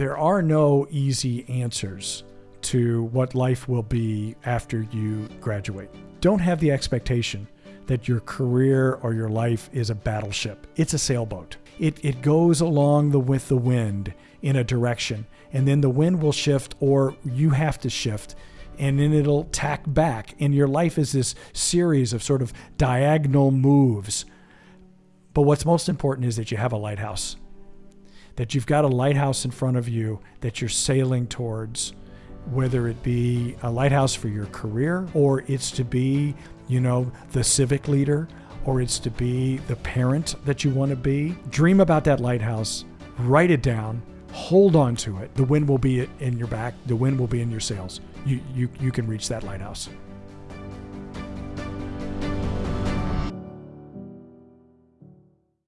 there are no easy answers to what life will be after you graduate. Don't have the expectation that your career or your life is a battleship. It's a sailboat. It, it goes along the, with the wind in a direction, and then the wind will shift, or you have to shift, and then it'll tack back. And your life is this series of sort of diagonal moves. But what's most important is that you have a lighthouse, that you've got a lighthouse in front of you that you're sailing towards whether it be a lighthouse for your career or it's to be, you know, the civic leader or it's to be the parent that you want to be. Dream about that lighthouse, write it down, hold on to it. The wind will be in your back, the wind will be in your sails. You, you, you can reach that lighthouse.